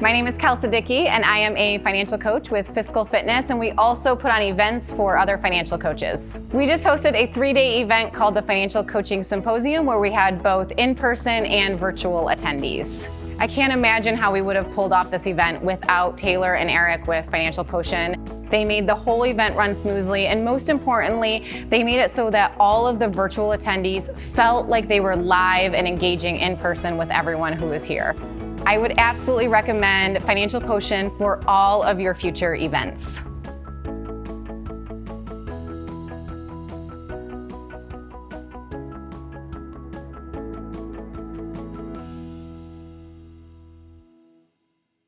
My name is Kelsa Dickey, and I am a financial coach with Fiscal Fitness, and we also put on events for other financial coaches. We just hosted a three-day event called the Financial Coaching Symposium, where we had both in-person and virtual attendees. I can't imagine how we would have pulled off this event without Taylor and Eric with Financial Potion. They made the whole event run smoothly, and most importantly, they made it so that all of the virtual attendees felt like they were live and engaging in person with everyone who was here. I would absolutely recommend Financial Potion for all of your future events.